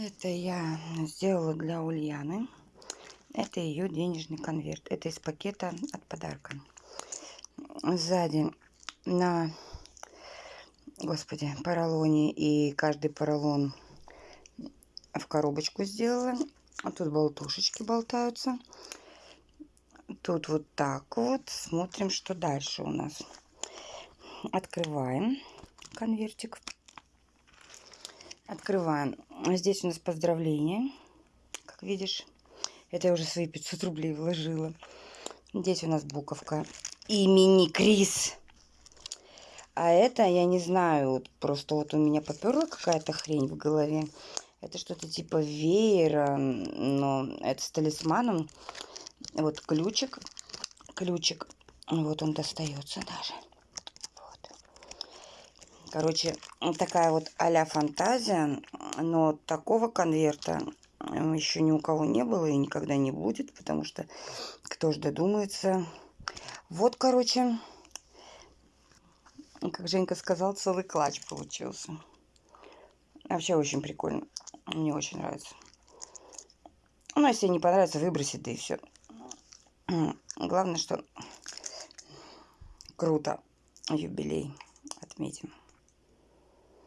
Это я сделала для Ульяны. Это ее денежный конверт. Это из пакета от подарка. Сзади на, господи, поролоне и каждый поролон в коробочку сделала. А тут болтушечки болтаются. Тут вот так вот. Смотрим, что дальше у нас. Открываем конвертик. Открываем. Здесь у нас поздравления. Как видишь, это я уже свои 500 рублей вложила. Здесь у нас буковка имени Крис. А это, я не знаю, вот просто вот у меня поперла какая-то хрень в голове. Это что-то типа веера, но это с талисманом. Вот ключик, ключик, вот он достается даже. Короче, такая вот а фантазия, но такого конверта еще ни у кого не было и никогда не будет, потому что кто же додумается. Вот, короче, как Женька сказал, целый клатч получился. Вообще очень прикольно. Мне очень нравится. Ну, если не понравится, выбросит, да и все. Главное, что круто. Юбилей отметим.